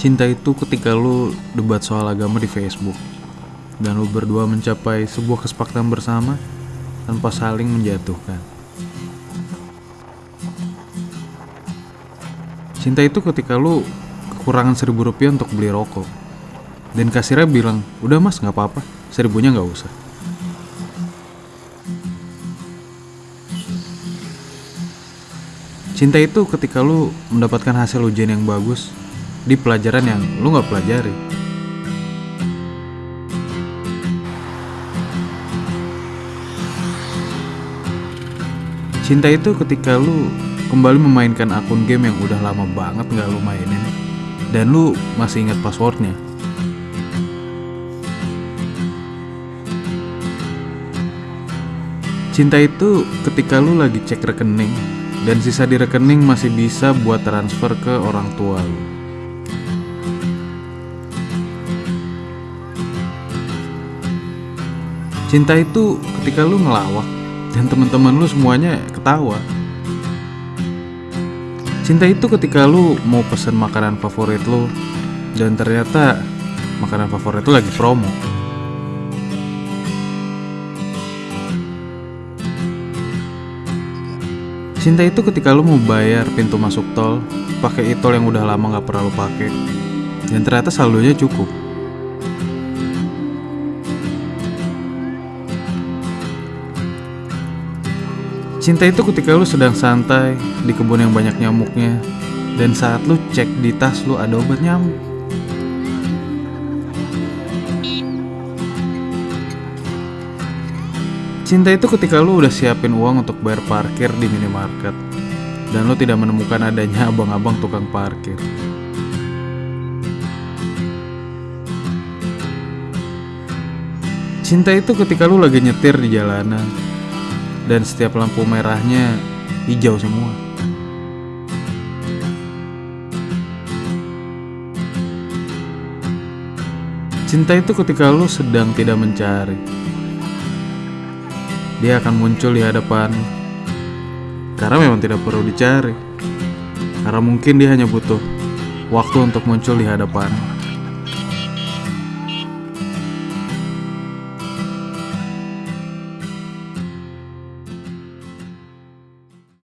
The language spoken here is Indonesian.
Cinta itu ketika lu debat soal agama di Facebook dan lu berdua mencapai sebuah kesepakatan bersama tanpa saling menjatuhkan. Cinta itu ketika lu kekurangan seribu rupiah untuk beli rokok dan kasirnya bilang, udah mas nggak apa-apa, seribunya nggak usah. Cinta itu ketika lu mendapatkan hasil ujian yang bagus di pelajaran yang lu nggak pelajari. Cinta itu ketika lu kembali memainkan akun game yang udah lama banget nggak lu mainin dan lu masih ingat passwordnya. Cinta itu ketika lu lagi cek rekening dan sisa di rekening masih bisa buat transfer ke orang tua lu. Cinta itu ketika lu ngelawak dan teman-teman lu semuanya ketawa. Cinta itu ketika lu mau pesen makanan favorit lu dan ternyata makanan favorit lu lagi promo. Cinta itu ketika lu mau bayar pintu masuk tol pakai e-tol yang udah lama nggak pernah lu pakai dan ternyata saldonya cukup. Cinta itu ketika lu sedang santai di kebun yang banyak nyamuknya dan saat lu cek di tas lu ada obat nyamuk. Cinta itu ketika lu udah siapin uang untuk bayar parkir di minimarket dan lu tidak menemukan adanya abang-abang tukang parkir. Cinta itu ketika lu lagi nyetir di jalanan dan setiap lampu merahnya hijau semua. Cinta itu ketika lu sedang tidak mencari. Dia akan muncul di hadapan karena memang tidak perlu dicari. Karena mungkin dia hanya butuh waktu untuk muncul di hadapan.